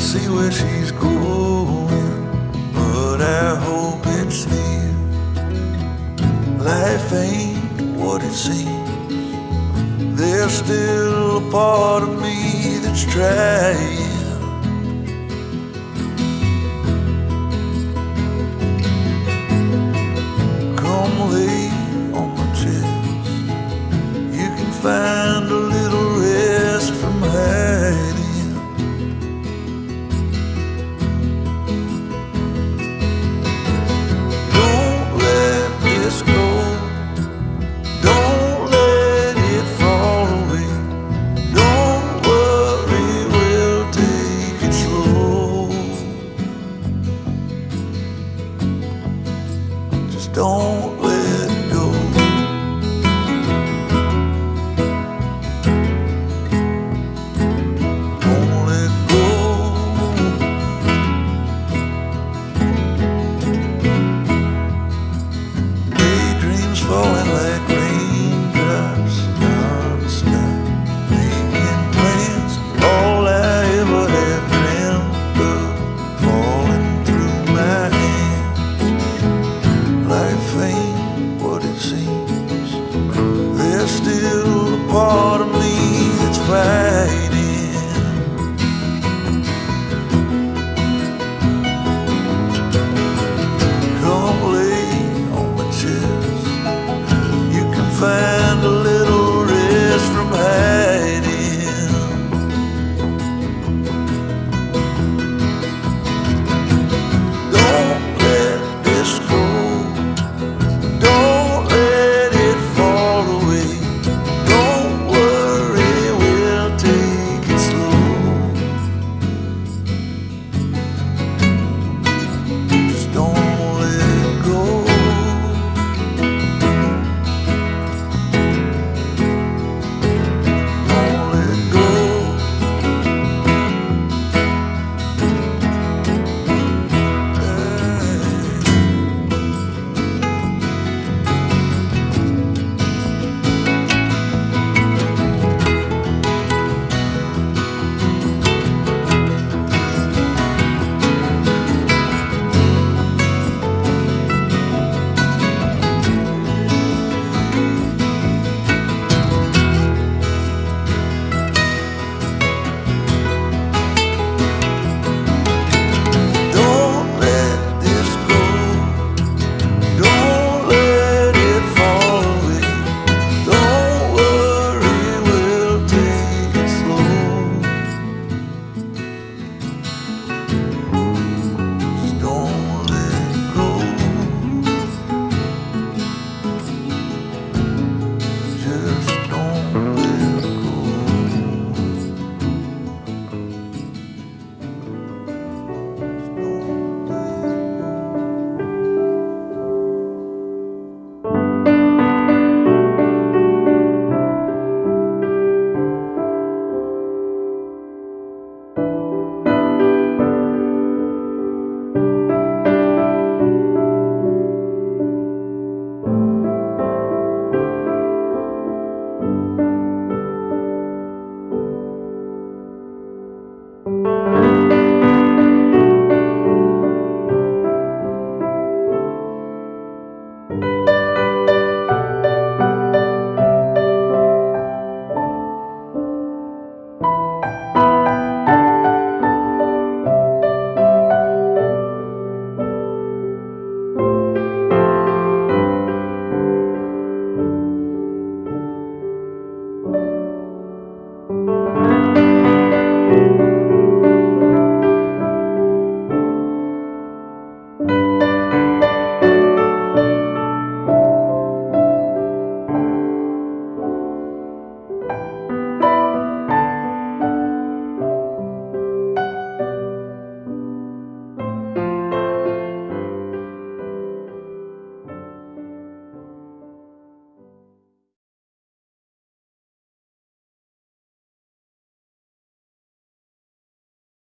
see where she's going, but I hope it's here. Life ain't what it seems. There's still a part of me that's trying.